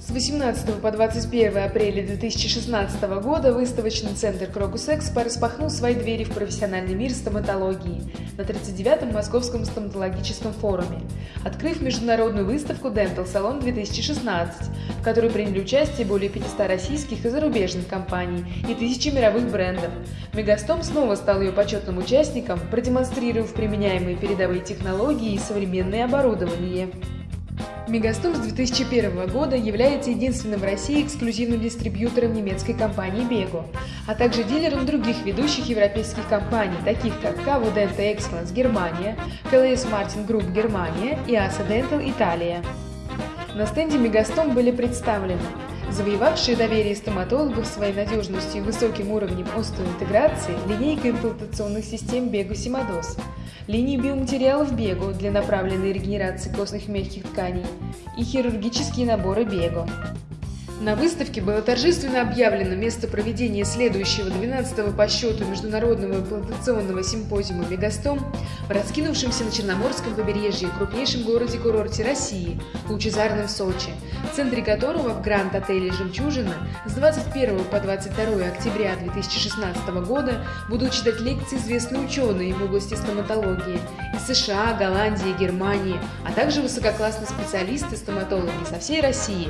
С 18 по 21 апреля 2016 года выставочный центр Крокус Экспо распахнул свои двери в профессиональный мир стоматологии на 39-м Московском стоматологическом форуме, открыв международную выставку Dental Salon 2016, в которой приняли участие более 500 российских и зарубежных компаний и тысячи мировых брендов. Мегастом снова стал ее почетным участником, продемонстрировав применяемые передовые технологии и современное оборудование. Мегастом с 2001 года является единственным в России эксклюзивным дистрибьютором немецкой компании Bego, а также дилером других ведущих европейских компаний, таких как KW Dental Excellence Германия, KLS Martin Group Германия и ASA Dental Италия. На стенде Мегастом были представлены завоевавшие доверие стоматологов своей надежностью и высоким уровнем остеоинтеграции линейка имплантационных систем Bego Simados, линии биоматериалов Бего для направленной регенерации костных мягких тканей и хирургические наборы Бего. На выставке было торжественно объявлено место проведения следующего 12-го по счету Международного имплантационного симпозиума «Мегастом» в раскинувшемся на Черноморском побережье крупнейшем городе-курорте России, Лучезарном Сочи, в центре которого в Гранд-отеле «Жемчужина» с 21 по 22 октября 2016 года будут читать лекции известные ученые в области стоматологии из США, Голландии, Германии, а также высококлассные специалисты-стоматологи со всей России.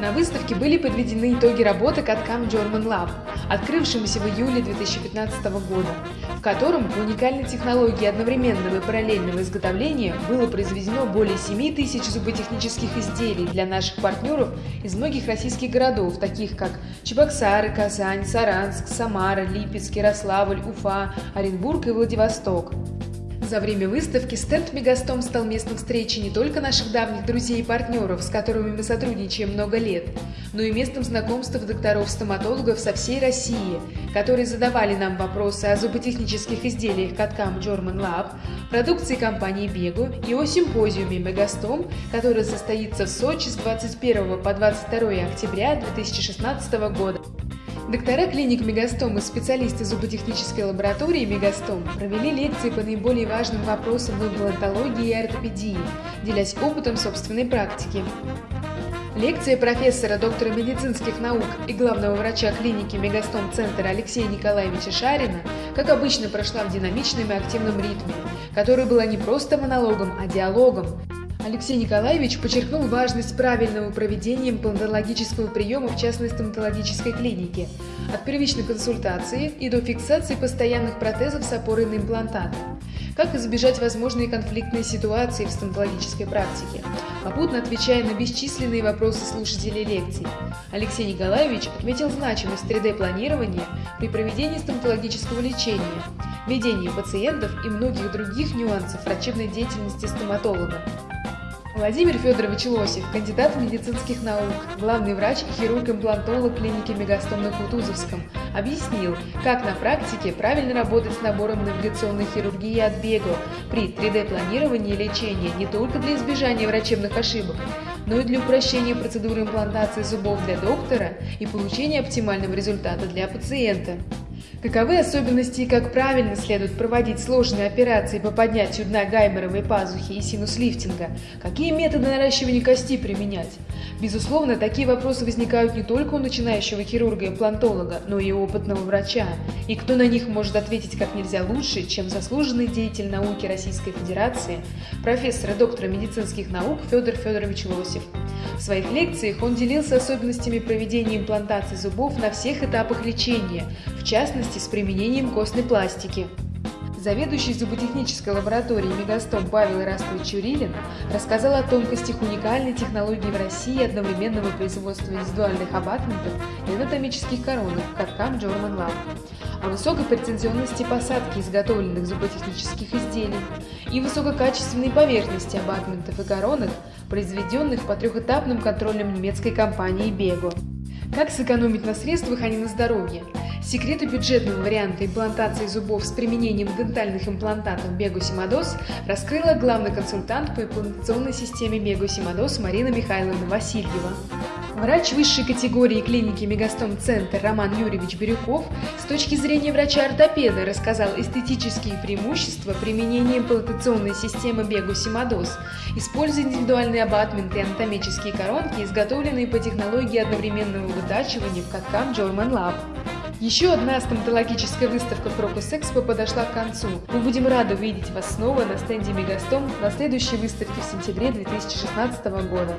На выставке были подведены итоги работы Каткам German Lab, открывшемуся в июле 2015 года, в котором по уникальной технологии одновременного и параллельного изготовления было произведено более 7 тысяч зуботехнических изделий для наших партнеров из многих российских городов, таких как Чебоксары, Казань, Саранск, Самара, Липецк, Ярославль, Уфа, Оренбург и Владивосток. За время выставки стенд Мегастом стал местом встречи не только наших давних друзей и партнеров, с которыми мы сотрудничаем много лет, но и местом знакомства докторов-стоматологов со всей России, которые задавали нам вопросы о зуботехнических изделиях Каткам German Lab, продукции компании Бегу и о симпозиуме Мегастом, который состоится в Сочи с 21 по 22 октября 2016 года. Доктора клиник Мегастом и специалисты зуботехнической лаборатории Мегастом провели лекции по наиболее важным вопросам имплантологии и ортопедии, делясь опытом собственной практики. Лекция профессора, доктора медицинских наук и главного врача клиники Мегастом Центра Алексея Николаевича Шарина, как обычно, прошла в динамичном и активном ритме, который была не просто монологом, а диалогом, Алексей Николаевич подчеркнул важность правильного проведения имплантологического приема в частной стоматологической клинике, от первичной консультации и до фиксации постоянных протезов с опорой на имплантаты. Как избежать возможные конфликтные ситуации в стоматологической практике, попутно отвечая на бесчисленные вопросы слушателей лекций. Алексей Николаевич отметил значимость 3D-планирования при проведении стоматологического лечения, ведении пациентов и многих других нюансов врачебной деятельности стоматолога. Владимир Федорович Лосев, кандидат медицинских наук, главный врач и хирург-имплантолог клиники Мегастом на Кутузовском, объяснил, как на практике правильно работать с набором навигационной хирургии от Бего при 3D-планировании лечения не только для избежания врачебных ошибок, но и для упрощения процедуры имплантации зубов для доктора и получения оптимального результата для пациента. Каковы особенности и как правильно следует проводить сложные операции по поднятию дна гайморовой пазухи и синус-лифтинга? Какие методы наращивания кости применять? Безусловно, такие вопросы возникают не только у начинающего хирурга-имплантолога, но и у опытного врача. И кто на них может ответить как нельзя лучше, чем заслуженный деятель науки Российской Федерации, профессор и доктор медицинских наук Федор Федорович Лосев. В своих лекциях он делился особенностями проведения имплантации зубов на всех этапах лечения, в частности с применением костной пластики. Заведующий зуботехнической лабораторией Мегастом Павел Ирастович Чурилин рассказал о тонкостях уникальной технологии в России одновременного производства индивидуальных абатментов и анатомических коронок Каткам German Lab, о высокой претензионности посадки изготовленных зуботехнических изделий и высококачественной поверхности абатментов и коронок, произведенных по трехэтапным контролям немецкой компании Bego. Как сэкономить на средствах, а не на здоровье? Секреты бюджетного варианта имплантации зубов с применением дентальных имплантатов Бегусимадос раскрыла главный консультант по имплантационной системе Бегусимадос Марина Михайловна Васильева. Врач высшей категории клиники Мегастом Центр Роман Юрьевич Бирюков с точки зрения врача-ортопеда рассказал эстетические преимущества применения имплантационной системы Бегу-Симадос, используя индивидуальный абатмент и анатомические коронки, изготовленные по технологии одновременного вытачивания в каткам German Lab. Еще одна стоматологическая выставка Крокус Экспо подошла к концу. Мы будем рады увидеть вас снова на стенде Мегастом на следующей выставке в сентябре 2016 года.